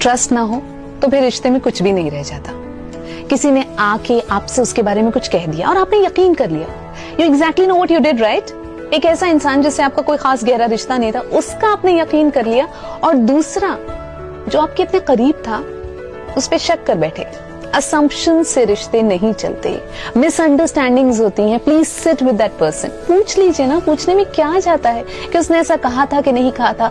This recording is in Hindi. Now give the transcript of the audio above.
ट्रस्ट ना हो तो फिर रिश्ते में कुछ भी नहीं रह जाता। किसी ने आके आपसे उसके बारे में कुछ कह दिया और आपने यकीन कर लिया। You exactly know what you did right एक ऐसा इंसान जिससे आपका कोई खास गहरा रिश्ता नहीं था, उसका आपने यकीन कर लिया और दूसरा, जो आपके इतने करीब था, उस पर शक कर बैठे। असम्पशन से रिश्ते नहीं चलते। मिसअंडरस्टैंडिंग्स होती हैं। Please sit with that person पूछ लीजिए ना, पूछने में क्या जाता है कि उसने ऐसा कहा था कि नहीं कहा था?